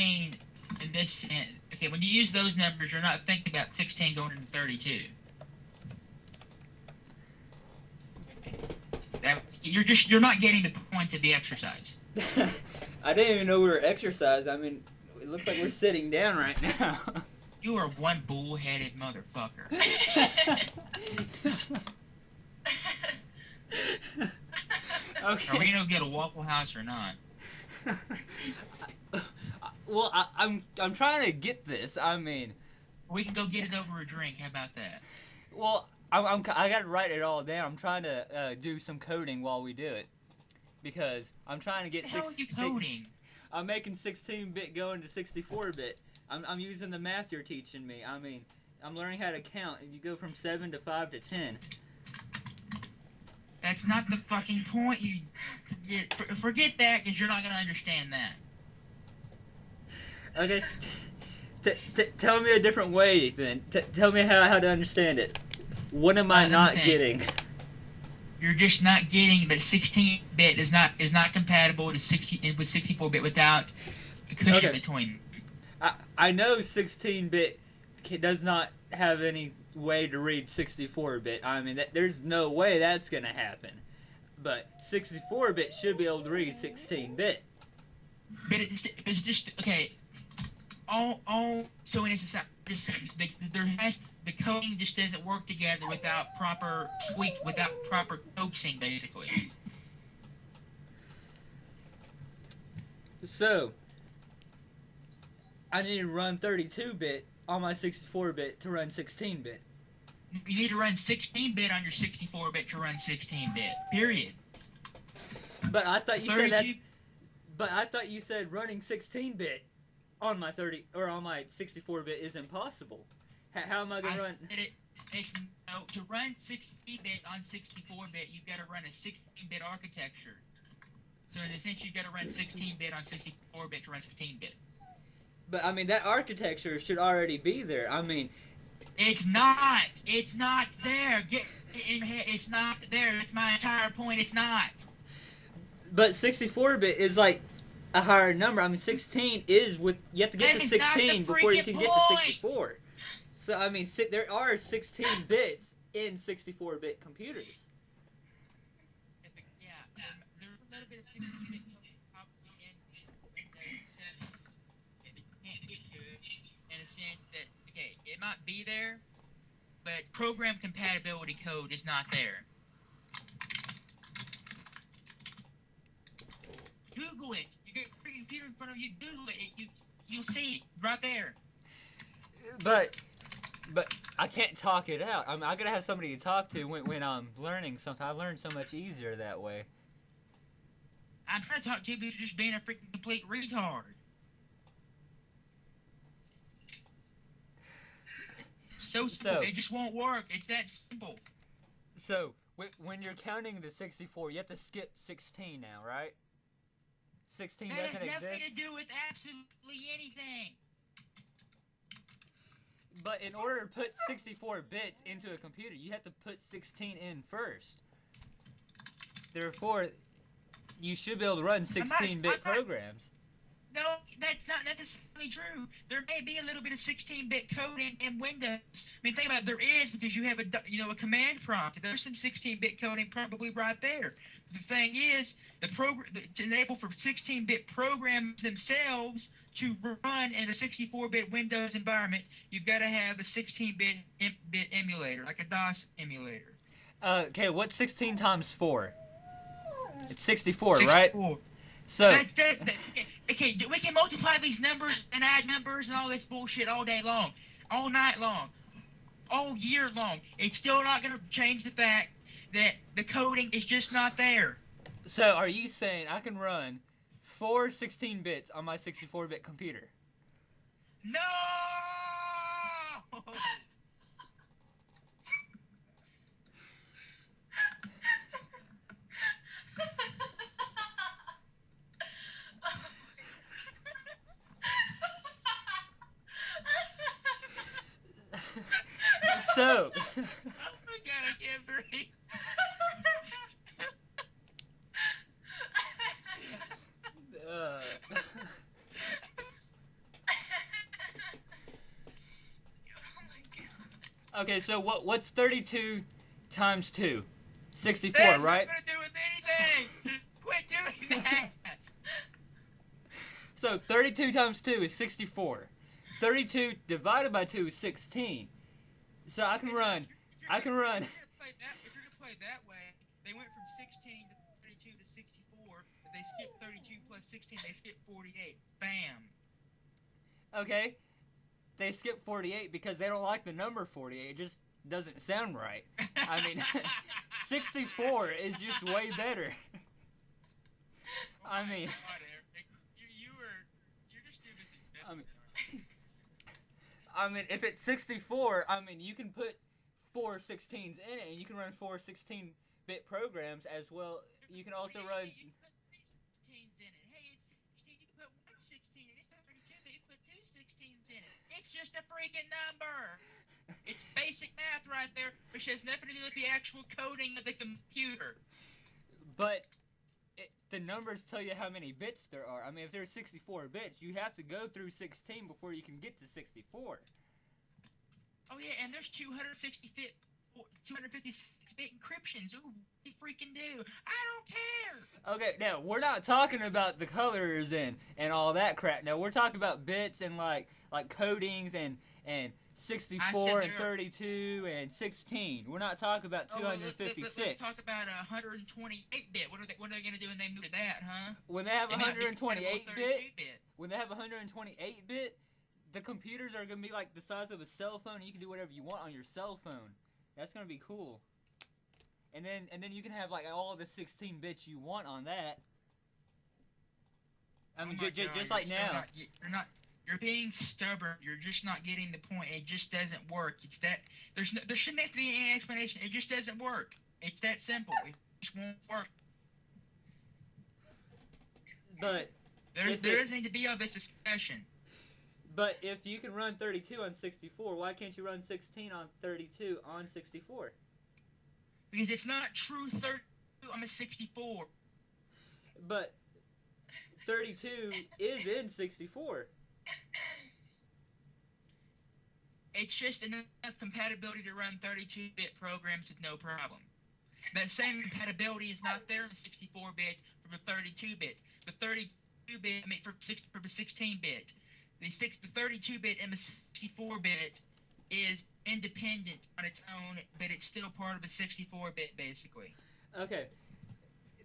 16 in this. Okay, when you use those numbers, you're not thinking about 16 going into 32. That, you're just you're not getting the point of the exercise. I didn't even know we were exercising. I mean, it looks like we're sitting down right now. You are one bullheaded motherfucker. okay. Are we gonna get a Waffle House or not? Well, I, I'm I'm trying to get this. I mean, We can go get it over a drink. How about that? well, I'm, I'm I gotta write it all down. I'm trying to uh, do some coding while we do it because I'm trying to get the are you 16 coding? I'm making 16-bit going to 64-bit. I'm I'm using the math you're teaching me. I mean, I'm learning how to count. You go from seven to five to ten. That's not the fucking point. You forget, forget that because you're not gonna understand that. Okay. T- t- tell me a different way, then. T- tell me how, how to understand it. What am I Uh, not getting? You're just not getting that 16-bit is not is not compatible to 60 with 64-bit without a cushion Okay. between. I, I know 16-bit does not have any way to read 64-bit. I mean, that, there's no way that's going to happen. But 64-bit should be able to read 16-bit. But it's, it's just okay. All all so in a society, the, there has the coding just doesn't work together without proper tweak, without proper coaxing, basically. So, I need to run 32-bit on my 64-bit to run 16-bit. You need to run 16-bit on your 64-bit to run 16-bit. Period. But I thought you said that But I thought you said running 16-bit on my 30 or on my 64-bit is impossible. H- how am I I gonna run? said it. It's, no, to run 60-bit on 64-bit, you've got to run a 16-bit architecture. So in a sense, you've got to run 16-bit on 64-bit to run 16-bit. But I mean that architecture should already be there. I mean, It's not. It's not there. Get in. It's not there. That's my entire point. It's not. but 64-bit is like a higher number. I mean 16 is with you have to get That to is not the 16 before you can get to 64. So I mean si- there are 16 bits in 64-bit computers. Yeah. There's a little bit of 16-bit probably in Windows 7 if it can't get to it in a sense that okay, it might be there, but program compatibility code is not there. Google it. You get a freaking computer in front of you. Google it. you you'll see it right there. But but I can't talk it out. I'm I gotta have somebody to talk to when, when I'm learning something. I learn so much easier that way. I'm trying to talk to you, but you're just being a freaking complete retard. So simple. So- it just won't work. It's that simple. So, when you're counting the 64, you have to skip 16 now, right? 16 That has doesn't nothing to do with absolutely anything. But in order to put 64 bits into a computer, you have to put 16 in first. Therefore, you should be able to run 16 bit I'm not- programs. No, that's not necessarily true. There may be a little bit of 16-bit code in, in Windows. I mean, think about it. There is because you have a you know a command prompt. There's some 16-bit coding probably right there. The thing is, the program to enable for 16-bit programs themselves to run in a 64-bit Windows environment, you've got to have a 16-bit em- bit emulator, like a DOS emulator. Uh, okay, what's 16 times 4? It's 64, right? 64. So, That's that, that, okay, we can multiply these numbers and add numbers and all this bullshit all day long, all night long, all year long. It's still not going to change the fact that the coding is just not there. so are you saying I can run four 16 bits on my 64 bit computer? No! soap. oh my god, I can't breathe. Okay, so what? What's thirty-two times two? Sixty-four, That's right? Do with anything. Quit doing that. So thirty-two times two is sixty-four. Thirty-two divided by two is sixteen. So I can run. I can run. If you're gonna play that, if you're gonna play that way, they went from 16 to 32 to 64. If they skip 32 plus 16, they skip 48. Bam. Okay. They skip 48 because they don't like the number 48. It just doesn't sound right. I mean, 64 is just way better. Oh I mean- oh God, Eric, you, you were, you're just doing this. I mean- I mean, if it's 64, I mean, you can put four 16s in it and you can run four 16 bit programs as well. You can also run. You can put three 16s in it. Hey, it's 16. You can put one 16 in it. It's 32, but you put two 16s in it. It's just a freaking number. It's basic math right there, which has nothing to do with the actual coding of the computer. But the numbers tell you how many bits there are. I mean, if there's 64 bits, you have to go through 16 before you can get to 64. Oh yeah, and there's 265 256-bit encryptions. Ooh, they freaking do. I don't care. Okay, now we're not talking about the colors and and all that crap. No, we're talking about bits and like like codings and and 64 and 32 and 16. We're not talking about 256. Oh, let's, let's, talk about 128 bit. What are they What are they gonna do when they move to that, huh? When they have 128 bit, bit. When they have 128 bit the computers are gonna be like the size of a cell phone. And you can do whatever you want on your cell phone. That's gonna be cool. And then and then you can have like all the 16 bits you want on that. I mean, Oh my j- j- God, just you're like now. not- you're not. You're being stubborn. You're just not getting the point. It just doesn't work. It's that there's no, there shouldn't have to be any explanation. It just doesn't work. It's that simple. It just won't work. But There's, If there it- doesn't need to be all this discussion. But if you can run 32 on 64, why can't you run 16 on 32 on 64? Because it's not true 32 on a 64. But 32 is in 64. It's just enough compatibility to run 32-bit programs with no problem. That same compatibility is not there in 64-bit for the 32-bit. The 32-bit, I mean, for six for the 16-bit, the six, the 32-bit and the 64-bit is independent on its own, but it's still part of a 64-bit basically. Okay.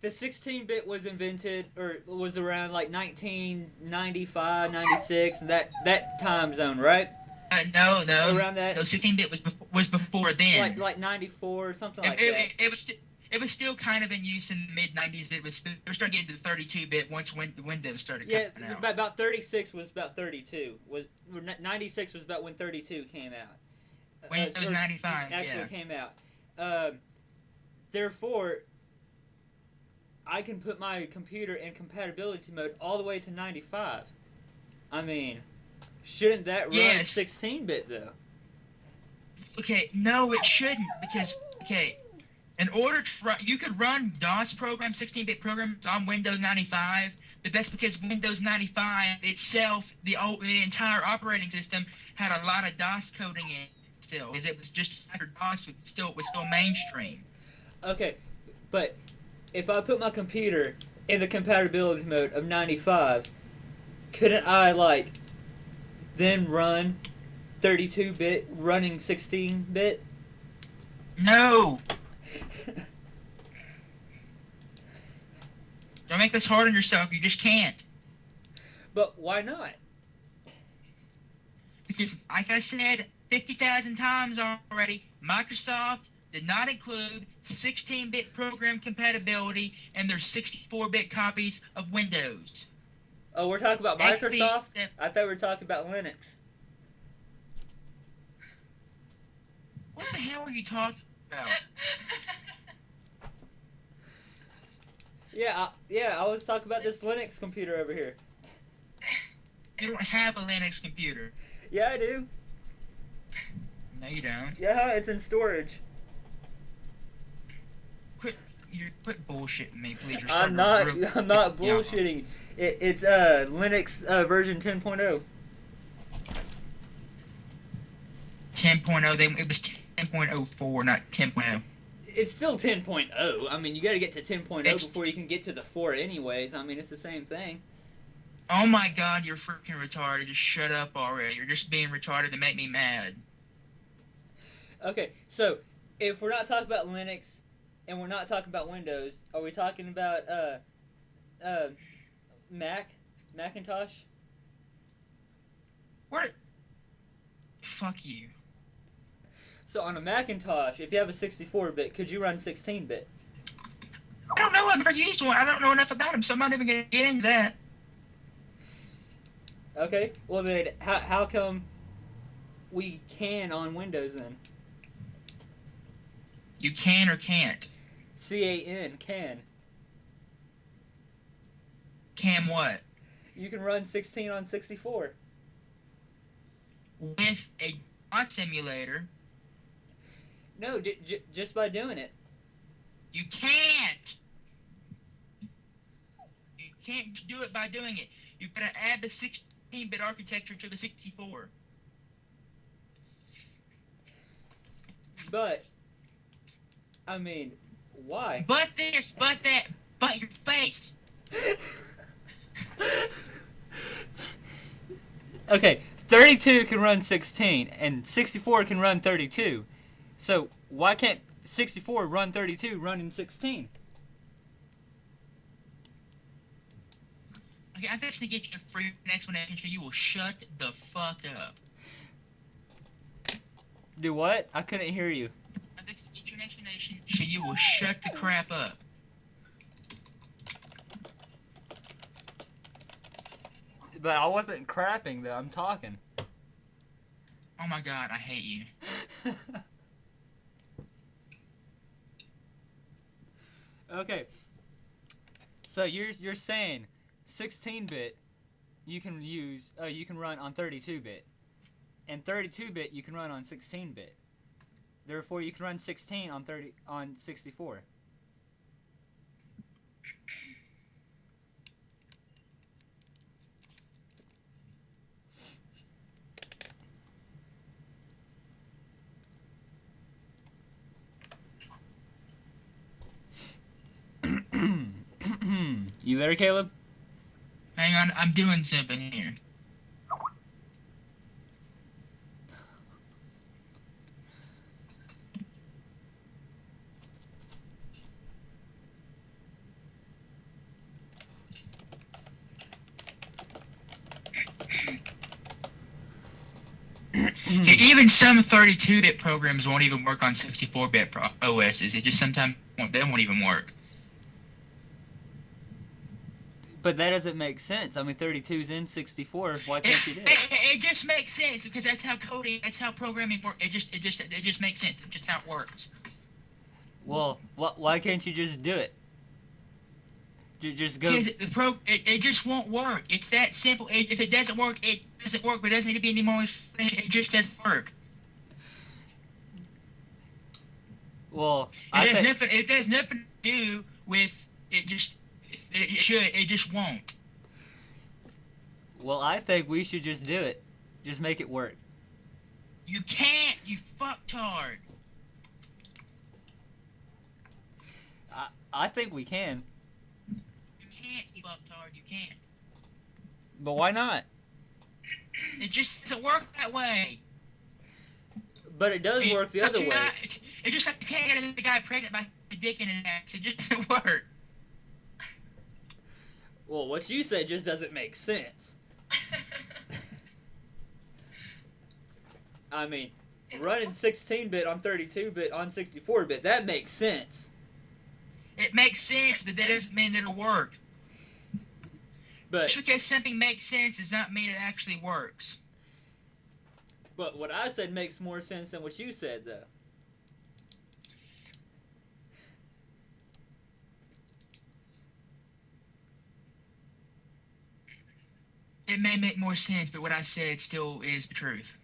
The 16 bit was invented or was around like 1995, 96, that that time zone, right? Uh, no, no, Around that no. 16-bit was before, was before then. like like 94 or something it, like it, that. it, it was sti- it was still kind of in use in the mid 90s. It was they were starting to get into the 32-bit once when the Windows started Yeah, coming out. about, about 36 was about 32. Was 96 was about when 32 came out. Uh, Windows or 95, actually yeah. came out. Um, therefore, I can put my computer in compatibility mode all the way to 95. I mean, shouldn't that run Yes. 16-bit though? Okay, no, it shouldn't because okay, in order to run, you could run DOS programs, 16-bit programs on Windows 95, but that's because Windows 95 itself, the old, the entire operating system, had a lot of DOS coding in it still, because it was just after DOS was still was still mainstream. Okay, but if I put my computer in the compatibility mode of 95, couldn't I like then run 32-bit running 16-bit? No, don't make this hard on yourself. You just can't. but why not? Because, like I said 50,000 times already, Microsoft did not include 16 bit program compatibility in their 64 bit copies of Windows. Oh, we're talking about Microsoft? step- I thought we were talking about Linux. What the hell are you talking Yeah, I, yeah, I was talking about this Linux computer over here. You don't have a Linux computer. Yeah, I do. No, you don't. Yeah, it's in storage. Quit, You quit bullshitting me, please. You're I'm not. real- I'm not bullshitting. It, it's uh Linux uh, version 10.0. 10.0. They it was 10.04, not oh. 10.0. It's still 10.0. I mean, you got to get to 10.0 It's- before you can get to the 4 anyways. I mean, it's the same thing. Oh my God, you're freaking retarded. Just shut up already. You're just being retarded to make me mad. Okay, so if we're not talking about Linux and we're not talking about Windows, are we talking about uh uh Mac, Macintosh? What? Fuck you. So on a Macintosh, if you have a 64-bit, could you run 16-bit? I don't know. I've never used one. I don't know enough about them, so I'm not even gonna get into that. Okay, well then, how how come we can on Windows then? You can or can't. C A N can. Can what? You can run 16 on 64. With a bot simulator, No, j- j- just by doing it. you can't. You can't do it by doing it. You've got to add the 16-bit architecture to the 64. But I mean, why? But this, but that, but your face. okay, 32 can run 16 and 64 can run 32. So why can't 64 run 32 running 16? Okay, I'm fixing to get you a free explanation so you will shut the fuck up. Do what? I couldn't hear you. I'm fixing to get you an explanation so you will shut the crap up. But I wasn't crapping though. I'm talking. Oh my god, I hate you. okay. So you're you're saying 16-bit you can use uh, you can run on 32-bit, and 32-bit you can run on 16-bit. Therefore, you can run 16 on 30 on 64. You there, Caleb? Hang on, I'm doing something here. Even some 32-bit programs won't even work on 64-bit pro- OSs. It just sometimes won't, they won't even work. But that doesn't make sense. I mean, 32's in 64. Why can't you do it, it? it just makes sense because that's how coding, that's how programming works. It just, it just, it just makes sense. It's just how it works. Well, wh- why can't you just do it? Ju- Just go. The pro, it, it just won't work. It's that simple. It, if it doesn't work, it doesn't work. But it doesn't need to be any more explanation. It just doesn't work. Well, It I has nothing. It has nothing to do with it. Just, it, it should. It just won't. Well, I think we should just do it. Just make it work. You can't. You fucktard. I I think we can. You can't. You fucktard. You can't. But why not? It just doesn't work that way. But it does work the other way. not- It's just like you can't get a guy pregnant by a dick in his ass. It just doesn't work. Well, what you said just doesn't make sense. I mean, running 16-bit on 32-bit on 64-bit, that makes sense. It makes sense, but that doesn't mean it'll work. But Just because something makes sense does not mean it actually works. but what I said makes more sense than what you said, though. It may make more sense, but what I said still is the truth.